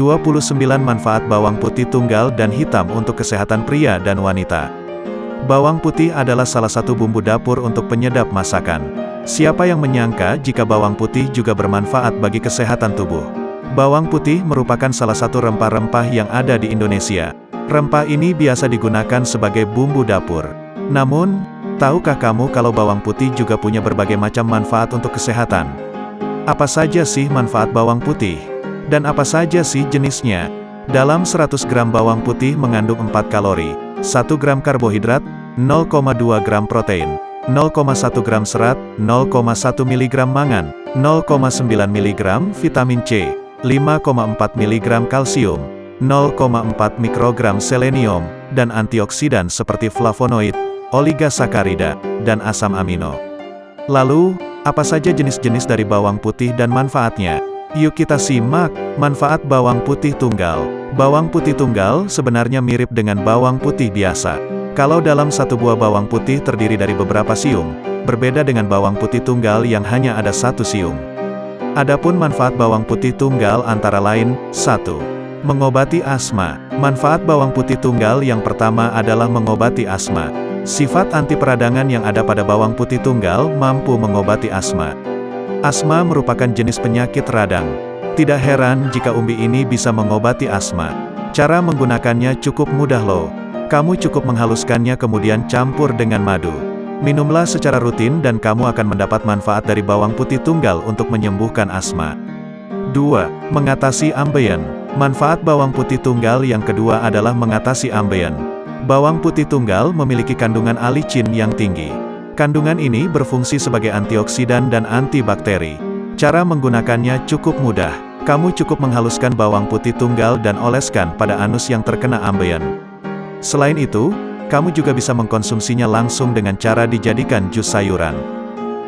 29 manfaat bawang putih tunggal dan hitam untuk kesehatan pria dan wanita. Bawang putih adalah salah satu bumbu dapur untuk penyedap masakan. Siapa yang menyangka jika bawang putih juga bermanfaat bagi kesehatan tubuh? Bawang putih merupakan salah satu rempah-rempah yang ada di Indonesia. Rempah ini biasa digunakan sebagai bumbu dapur. Namun, tahukah kamu kalau bawang putih juga punya berbagai macam manfaat untuk kesehatan? Apa saja sih manfaat bawang putih? Dan apa saja sih jenisnya? Dalam 100 gram bawang putih mengandung 4 kalori, 1 gram karbohidrat, 0,2 gram protein, 0,1 gram serat, 0,1 mg mangan, 0,9 mg vitamin C, 5,4 mg kalsium, 0,4 mikrogram selenium, dan antioksidan seperti flavonoid, oligosakarida, dan asam amino. Lalu, apa saja jenis-jenis dari bawang putih dan manfaatnya? Yuk kita simak, manfaat bawang putih tunggal. Bawang putih tunggal sebenarnya mirip dengan bawang putih biasa. Kalau dalam satu buah bawang putih terdiri dari beberapa siung, berbeda dengan bawang putih tunggal yang hanya ada satu siung. Adapun manfaat bawang putih tunggal antara lain, 1. Mengobati asma. Manfaat bawang putih tunggal yang pertama adalah mengobati asma. Sifat anti peradangan yang ada pada bawang putih tunggal mampu mengobati asma. Asma merupakan jenis penyakit radang. Tidak heran jika umbi ini bisa mengobati asma. Cara menggunakannya cukup mudah loh. Kamu cukup menghaluskannya kemudian campur dengan madu. Minumlah secara rutin dan kamu akan mendapat manfaat dari bawang putih tunggal untuk menyembuhkan asma. 2. Mengatasi ambeien. Manfaat bawang putih tunggal yang kedua adalah mengatasi ambeien. Bawang putih tunggal memiliki kandungan alicin yang tinggi. Kandungan ini berfungsi sebagai antioksidan dan antibakteri. Cara menggunakannya cukup mudah. Kamu cukup menghaluskan bawang putih tunggal dan oleskan pada anus yang terkena ambeien. Selain itu, kamu juga bisa mengkonsumsinya langsung dengan cara dijadikan jus sayuran.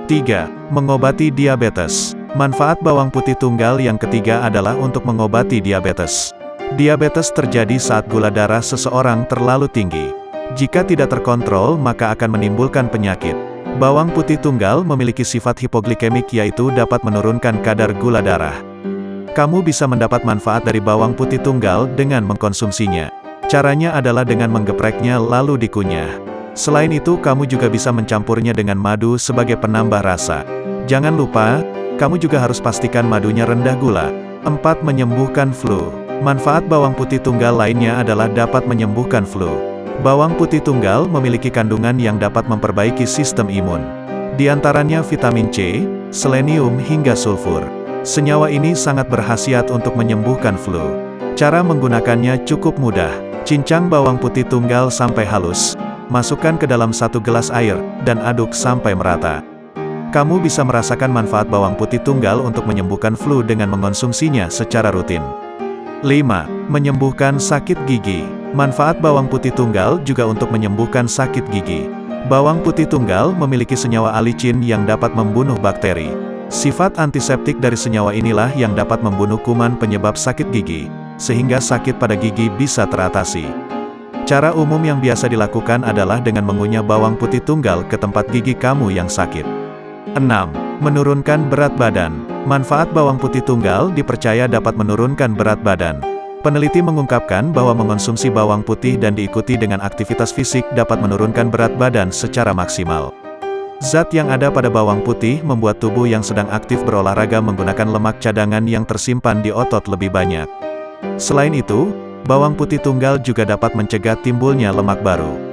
3. Mengobati diabetes. Manfaat bawang putih tunggal yang ketiga adalah untuk mengobati diabetes. Diabetes terjadi saat gula darah seseorang terlalu tinggi. Jika tidak terkontrol maka akan menimbulkan penyakit. Bawang putih tunggal memiliki sifat hipoglikemik yaitu dapat menurunkan kadar gula darah. Kamu bisa mendapat manfaat dari bawang putih tunggal dengan mengkonsumsinya. Caranya adalah dengan menggepreknya lalu dikunyah. Selain itu kamu juga bisa mencampurnya dengan madu sebagai penambah rasa. Jangan lupa, kamu juga harus pastikan madunya rendah gula. 4. Menyembuhkan flu. Manfaat bawang putih tunggal lainnya adalah dapat menyembuhkan flu. Bawang putih tunggal memiliki kandungan yang dapat memperbaiki sistem imun. Di antaranya vitamin C, selenium hingga sulfur. Senyawa ini sangat berhasiat untuk menyembuhkan flu. Cara menggunakannya cukup mudah. Cincang bawang putih tunggal sampai halus. Masukkan ke dalam satu gelas air, dan aduk sampai merata. Kamu bisa merasakan manfaat bawang putih tunggal untuk menyembuhkan flu dengan mengonsumsinya secara rutin. 5. Menyembuhkan sakit gigi. Manfaat bawang putih tunggal juga untuk menyembuhkan sakit gigi. Bawang putih tunggal memiliki senyawa alicin yang dapat membunuh bakteri. Sifat antiseptik dari senyawa inilah yang dapat membunuh kuman penyebab sakit gigi, sehingga sakit pada gigi bisa teratasi. Cara umum yang biasa dilakukan adalah dengan mengunyah bawang putih tunggal ke tempat gigi kamu yang sakit. 6. Menurunkan berat badan. Manfaat bawang putih tunggal dipercaya dapat menurunkan berat badan. Peneliti mengungkapkan bahwa mengonsumsi bawang putih dan diikuti dengan aktivitas fisik dapat menurunkan berat badan secara maksimal. Zat yang ada pada bawang putih membuat tubuh yang sedang aktif berolahraga menggunakan lemak cadangan yang tersimpan di otot lebih banyak. Selain itu, bawang putih tunggal juga dapat mencegah timbulnya lemak baru.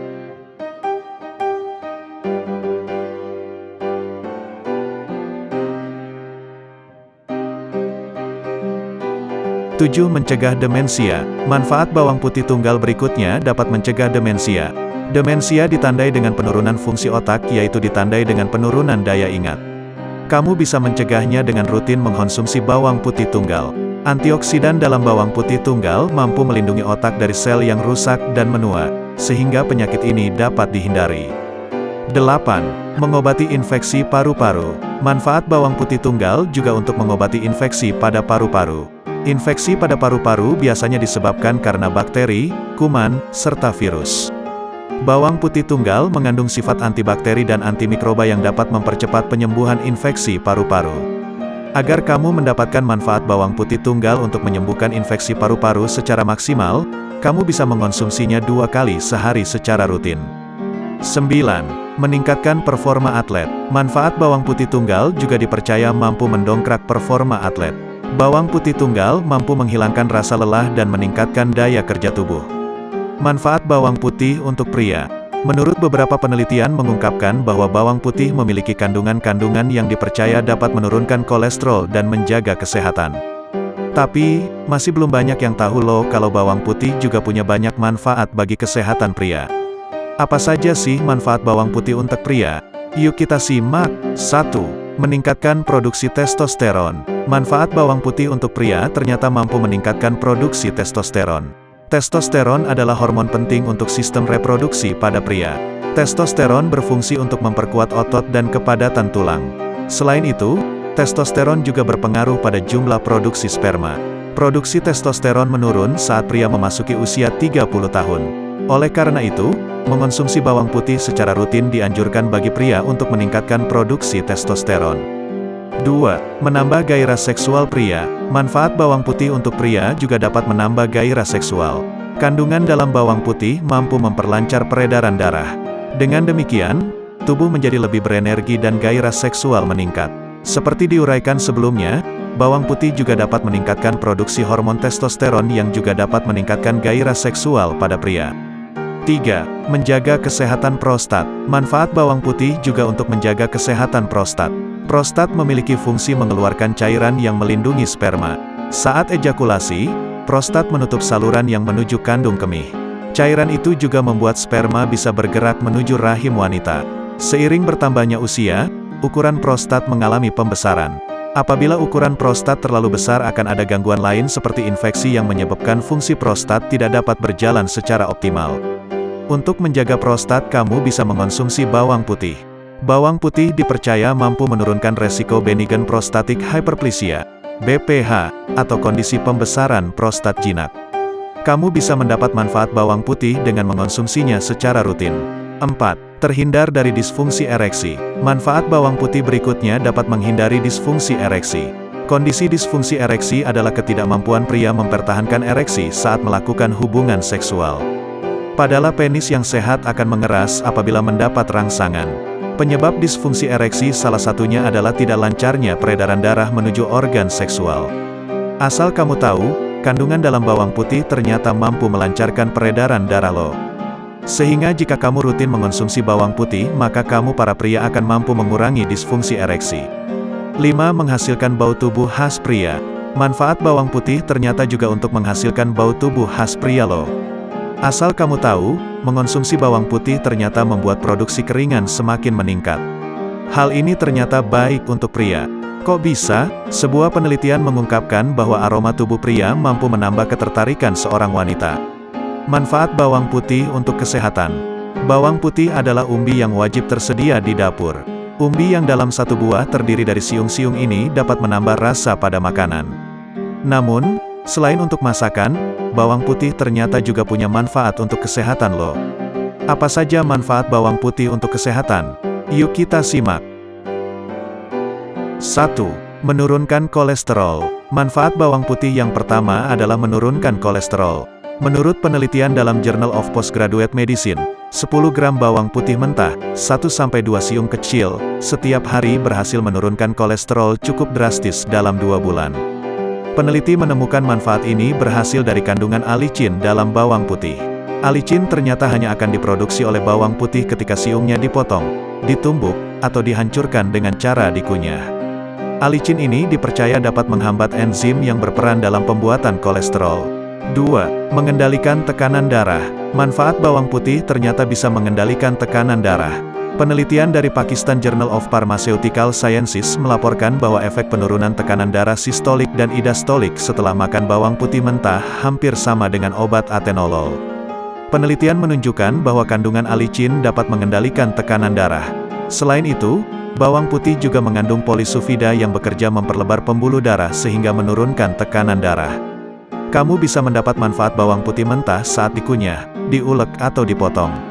7. Mencegah demensia. Manfaat bawang putih tunggal berikutnya dapat mencegah demensia. Demensia ditandai dengan penurunan fungsi otak yaitu ditandai dengan penurunan daya ingat. Kamu bisa mencegahnya dengan rutin mengkonsumsi bawang putih tunggal. Antioksidan dalam bawang putih tunggal mampu melindungi otak dari sel yang rusak dan menua, sehingga penyakit ini dapat dihindari. 8. Mengobati infeksi paru-paru. Manfaat bawang putih tunggal juga untuk mengobati infeksi pada paru-paru. Infeksi pada paru-paru biasanya disebabkan karena bakteri, kuman, serta virus. Bawang putih tunggal mengandung sifat antibakteri dan antimikroba yang dapat mempercepat penyembuhan infeksi paru-paru. Agar kamu mendapatkan manfaat bawang putih tunggal untuk menyembuhkan infeksi paru-paru secara maksimal, kamu bisa mengonsumsinya dua kali sehari secara rutin. 9. Meningkatkan performa atlet. Manfaat bawang putih tunggal juga dipercaya mampu mendongkrak performa atlet. Bawang putih tunggal mampu menghilangkan rasa lelah dan meningkatkan daya kerja tubuh. Manfaat bawang putih untuk pria. Menurut beberapa penelitian mengungkapkan bahwa bawang putih memiliki kandungan-kandungan yang dipercaya dapat menurunkan kolesterol dan menjaga kesehatan. Tapi, masih belum banyak yang tahu loh kalau bawang putih juga punya banyak manfaat bagi kesehatan pria. Apa saja sih manfaat bawang putih untuk pria? Yuk kita simak. 1. Meningkatkan produksi testosteron. Manfaat bawang putih untuk pria ternyata mampu meningkatkan produksi testosteron. Testosteron adalah hormon penting untuk sistem reproduksi pada pria. Testosteron berfungsi untuk memperkuat otot dan kepadatan tulang. Selain itu, testosteron juga berpengaruh pada jumlah produksi sperma. Produksi testosteron menurun saat pria memasuki usia 30 tahun. Oleh karena itu, mengonsumsi bawang putih secara rutin dianjurkan bagi pria untuk meningkatkan produksi testosteron. 2. Menambah gairah seksual pria. Manfaat bawang putih untuk pria juga dapat menambah gairah seksual. Kandungan dalam bawang putih mampu memperlancar peredaran darah. Dengan demikian, tubuh menjadi lebih berenergi dan gairah seksual meningkat. Seperti diuraikan sebelumnya, bawang putih juga dapat meningkatkan produksi hormon testosteron yang juga dapat meningkatkan gairah seksual pada pria. 3. Menjaga kesehatan prostat. Manfaat bawang putih juga untuk menjaga kesehatan prostat. Prostat memiliki fungsi mengeluarkan cairan yang melindungi sperma. Saat ejakulasi, prostat menutup saluran yang menuju kandung kemih. Cairan itu juga membuat sperma bisa bergerak menuju rahim wanita. Seiring bertambahnya usia, ukuran prostat mengalami pembesaran. Apabila ukuran prostat terlalu besar akan ada gangguan lain seperti infeksi yang menyebabkan fungsi prostat tidak dapat berjalan secara optimal. Untuk menjaga prostat kamu bisa mengonsumsi bawang putih. Bawang putih dipercaya mampu menurunkan resiko benign prostatic hyperplasia, BPH, atau kondisi pembesaran prostat jinak. Kamu bisa mendapat manfaat bawang putih dengan mengonsumsinya secara rutin. 4. Terhindar dari disfungsi ereksi. Manfaat bawang putih berikutnya dapat menghindari disfungsi ereksi. Kondisi disfungsi ereksi adalah ketidakmampuan pria mempertahankan ereksi saat melakukan hubungan seksual. Padahal penis yang sehat akan mengeras apabila mendapat rangsangan. Penyebab disfungsi ereksi salah satunya adalah tidak lancarnya peredaran darah menuju organ seksual. Asal kamu tahu, kandungan dalam bawang putih ternyata mampu melancarkan peredaran darah lo. Sehingga jika kamu rutin mengonsumsi bawang putih, maka kamu para pria akan mampu mengurangi disfungsi ereksi. 5. Menghasilkan bau tubuh khas pria. Manfaat bawang putih ternyata juga untuk menghasilkan bau tubuh khas pria lo. Asal kamu tahu, mengonsumsi bawang putih ternyata membuat produksi keringan semakin meningkat. Hal ini ternyata baik untuk pria. Kok bisa? Sebuah penelitian mengungkapkan bahwa aroma tubuh pria mampu menambah ketertarikan seorang wanita. Manfaat bawang putih untuk kesehatan. Bawang putih adalah umbi yang wajib tersedia di dapur. Umbi yang dalam satu buah terdiri dari siung-siung ini dapat menambah rasa pada makanan. Namun, Selain untuk masakan, bawang putih ternyata juga punya manfaat untuk kesehatan loh. Apa saja manfaat bawang putih untuk kesehatan? Yuk kita simak. 1. Menurunkan kolesterol. Manfaat bawang putih yang pertama adalah menurunkan kolesterol. Menurut penelitian dalam Journal of Postgraduate Medicine, 10 gram bawang putih mentah, 1-2 siung kecil, setiap hari berhasil menurunkan kolesterol cukup drastis dalam 2 bulan. Peneliti menemukan manfaat ini berhasil dari kandungan alicin dalam bawang putih. Alicin ternyata hanya akan diproduksi oleh bawang putih ketika siungnya dipotong, ditumbuk, atau dihancurkan dengan cara dikunyah. Alicin ini dipercaya dapat menghambat enzim yang berperan dalam pembuatan kolesterol. 2. Mengendalikan tekanan darah. Manfaat bawang putih ternyata bisa mengendalikan tekanan darah. Penelitian dari Pakistan Journal of Pharmaceutical Sciences melaporkan bahwa efek penurunan tekanan darah sistolik dan idastolik setelah makan bawang putih mentah hampir sama dengan obat atenolol. Penelitian menunjukkan bahwa kandungan alicin dapat mengendalikan tekanan darah. Selain itu, bawang putih juga mengandung polisufida yang bekerja memperlebar pembuluh darah sehingga menurunkan tekanan darah. Kamu bisa mendapat manfaat bawang putih mentah saat dikunyah, diulek atau dipotong.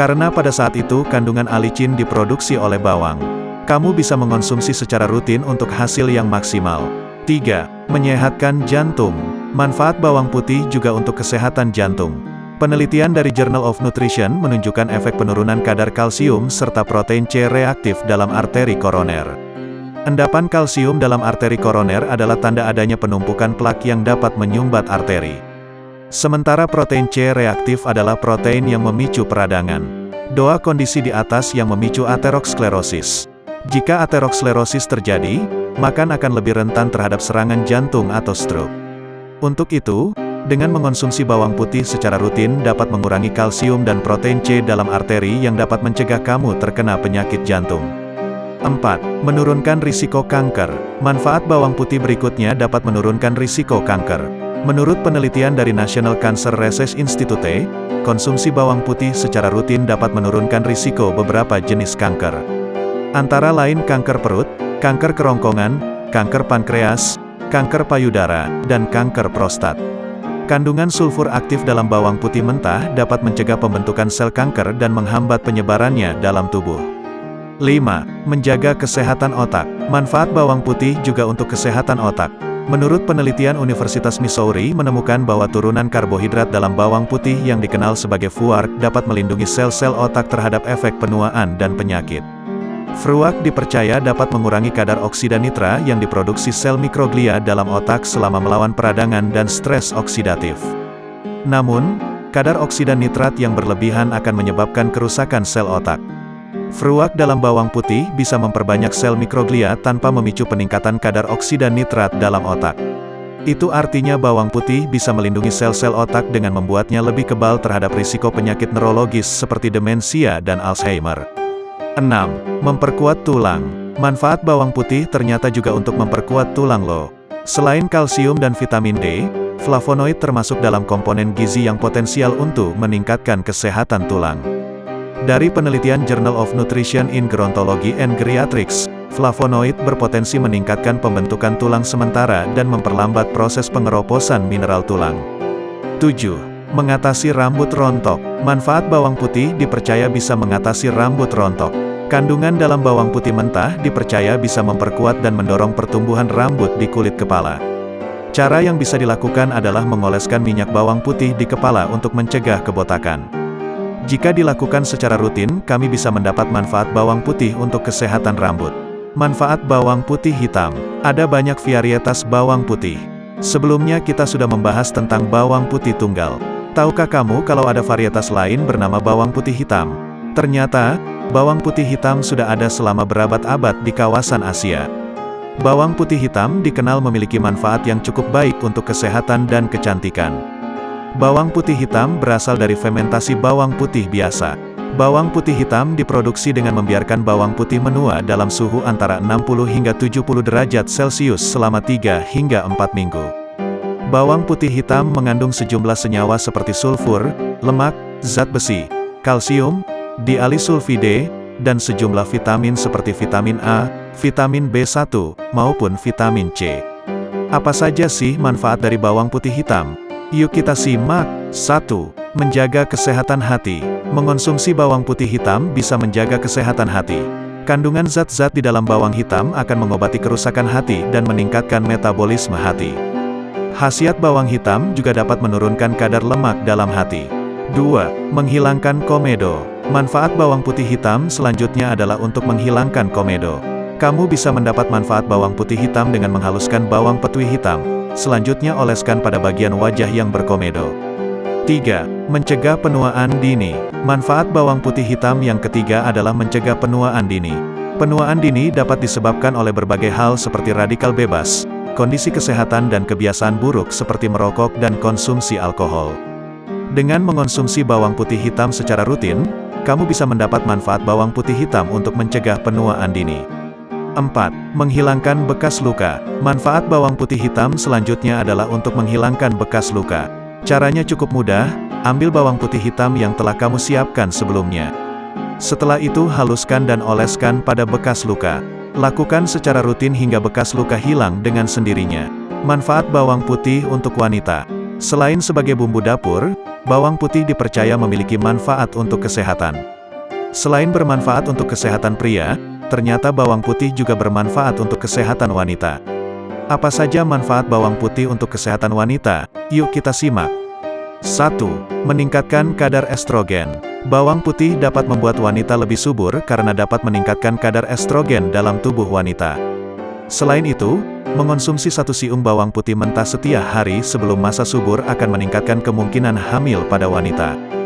Karena pada saat itu kandungan alicin diproduksi oleh bawang. Kamu bisa mengonsumsi secara rutin untuk hasil yang maksimal. 3. Menyehatkan jantung. Manfaat bawang putih juga untuk kesehatan jantung. Penelitian dari Journal of Nutrition menunjukkan efek penurunan kadar kalsium serta protein C reaktif dalam arteri koroner. Endapan kalsium dalam arteri koroner adalah tanda adanya penumpukan plak yang dapat menyumbat arteri. Sementara protein C reaktif adalah protein yang memicu peradangan. Doa kondisi di atas yang memicu aterosklerosis. Jika aterosklerosis terjadi, makan akan lebih rentan terhadap serangan jantung atau stroke. Untuk itu, dengan mengonsumsi bawang putih secara rutin dapat mengurangi kalsium dan protein C dalam arteri yang dapat mencegah kamu terkena penyakit jantung. 4. Menurunkan risiko kanker. Manfaat bawang putih berikutnya dapat menurunkan risiko kanker. Menurut penelitian dari National Cancer Research Institute, konsumsi bawang putih secara rutin dapat menurunkan risiko beberapa jenis kanker. Antara lain kanker perut, kanker kerongkongan, kanker pankreas, kanker payudara, dan kanker prostat. Kandungan sulfur aktif dalam bawang putih mentah dapat mencegah pembentukan sel kanker dan menghambat penyebarannya dalam tubuh. 5. Menjaga kesehatan otak. Manfaat bawang putih juga untuk kesehatan otak. Menurut penelitian Universitas Missouri menemukan bahwa turunan karbohidrat dalam bawang putih yang dikenal sebagai FUARK dapat melindungi sel-sel otak terhadap efek penuaan dan penyakit. Fruak dipercaya dapat mengurangi kadar oksida nitra yang diproduksi sel mikroglia dalam otak selama melawan peradangan dan stres oksidatif. Namun, kadar oksida nitrat yang berlebihan akan menyebabkan kerusakan sel otak. Fruak dalam bawang putih bisa memperbanyak sel mikroglia tanpa memicu peningkatan kadar oksida nitrat dalam otak. Itu artinya bawang putih bisa melindungi sel-sel otak dengan membuatnya lebih kebal terhadap risiko penyakit neurologis seperti demensia dan Alzheimer. 6. Memperkuat tulang. Manfaat bawang putih ternyata juga untuk memperkuat tulang loh. Selain kalsium dan vitamin D, flavonoid termasuk dalam komponen gizi yang potensial untuk meningkatkan kesehatan tulang. Dari penelitian Journal of Nutrition in Gerontology and Geriatrics, flavonoid berpotensi meningkatkan pembentukan tulang sementara dan memperlambat proses pengeroposan mineral tulang. 7. Mengatasi rambut rontok. Manfaat bawang putih dipercaya bisa mengatasi rambut rontok. Kandungan dalam bawang putih mentah dipercaya bisa memperkuat dan mendorong pertumbuhan rambut di kulit kepala. Cara yang bisa dilakukan adalah mengoleskan minyak bawang putih di kepala untuk mencegah kebotakan. Jika dilakukan secara rutin, kami bisa mendapat manfaat bawang putih untuk kesehatan rambut. Manfaat bawang putih hitam. Ada banyak varietas bawang putih. Sebelumnya kita sudah membahas tentang bawang putih tunggal. Tahukah kamu kalau ada varietas lain bernama bawang putih hitam? Ternyata, bawang putih hitam sudah ada selama berabad-abad di kawasan Asia. Bawang putih hitam dikenal memiliki manfaat yang cukup baik untuk kesehatan dan kecantikan. Bawang putih hitam berasal dari fermentasi bawang putih biasa. Bawang putih hitam diproduksi dengan membiarkan bawang putih menua dalam suhu antara 60 hingga 70 derajat Celcius selama 3 hingga 4 minggu. Bawang putih hitam mengandung sejumlah senyawa seperti sulfur, lemak, zat besi, kalsium, dialisulfide, dan sejumlah vitamin seperti vitamin A, vitamin B1, maupun vitamin C. Apa saja sih manfaat dari bawang putih hitam? Yuk kita simak. 1. Menjaga kesehatan hati. Mengonsumsi bawang putih hitam bisa menjaga kesehatan hati. Kandungan zat-zat di dalam bawang hitam akan mengobati kerusakan hati dan meningkatkan metabolisme hati. Khasiat bawang hitam juga dapat menurunkan kadar lemak dalam hati. 2. Menghilangkan komedo. Manfaat bawang putih hitam selanjutnya adalah untuk menghilangkan komedo. Kamu bisa mendapat manfaat bawang putih hitam dengan menghaluskan bawang petui hitam. Selanjutnya oleskan pada bagian wajah yang berkomedo. 3. Mencegah penuaan dini. Manfaat bawang putih hitam yang ketiga adalah mencegah penuaan dini. Penuaan dini dapat disebabkan oleh berbagai hal seperti radikal bebas, kondisi kesehatan dan kebiasaan buruk seperti merokok dan konsumsi alkohol. Dengan mengonsumsi bawang putih hitam secara rutin, kamu bisa mendapat manfaat bawang putih hitam untuk mencegah penuaan dini. 4. Menghilangkan bekas luka. Manfaat bawang putih hitam selanjutnya adalah untuk menghilangkan bekas luka. Caranya cukup mudah, ambil bawang putih hitam yang telah kamu siapkan sebelumnya. Setelah itu haluskan dan oleskan pada bekas luka. Lakukan secara rutin hingga bekas luka hilang dengan sendirinya. Manfaat bawang putih untuk wanita. Selain sebagai bumbu dapur, bawang putih dipercaya memiliki manfaat untuk kesehatan. Selain bermanfaat untuk kesehatan pria, ternyata bawang putih juga bermanfaat untuk kesehatan wanita. Apa saja manfaat bawang putih untuk kesehatan wanita? Yuk kita simak. 1. Meningkatkan kadar estrogen. Bawang putih dapat membuat wanita lebih subur karena dapat meningkatkan kadar estrogen dalam tubuh wanita. Selain itu, mengonsumsi satu siung bawang putih mentah setiap hari sebelum masa subur akan meningkatkan kemungkinan hamil pada wanita.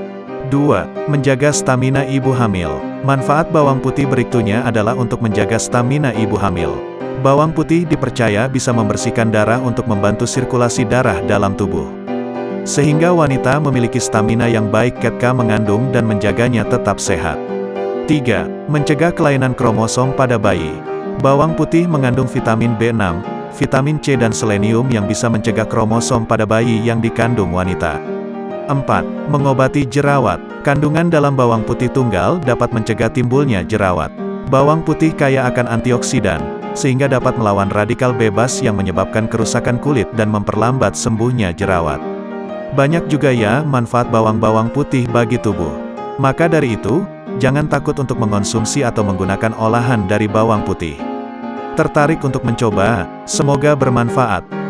2. Menjaga stamina ibu hamil. Manfaat bawang putih berikutnya adalah untuk menjaga stamina ibu hamil. Bawang putih dipercaya bisa membersihkan darah untuk membantu sirkulasi darah dalam tubuh. Sehingga wanita memiliki stamina yang baik ketika mengandung dan menjaganya tetap sehat. 3. Mencegah kelainan kromosom pada bayi. Bawang putih mengandung vitamin B6, vitamin C dan selenium yang bisa mencegah kromosom pada bayi yang dikandung wanita. 4. Mengobati jerawat. Kandungan dalam bawang putih tunggal dapat mencegah timbulnya jerawat. Bawang putih kaya akan antioksidan, sehingga dapat melawan radikal bebas yang menyebabkan kerusakan kulit dan memperlambat sembuhnya jerawat. Banyak juga ya manfaat bawang-bawang putih bagi tubuh. Maka dari itu, jangan takut untuk mengonsumsi atau menggunakan olahan dari bawang putih. Tertarik untuk mencoba? Semoga bermanfaat.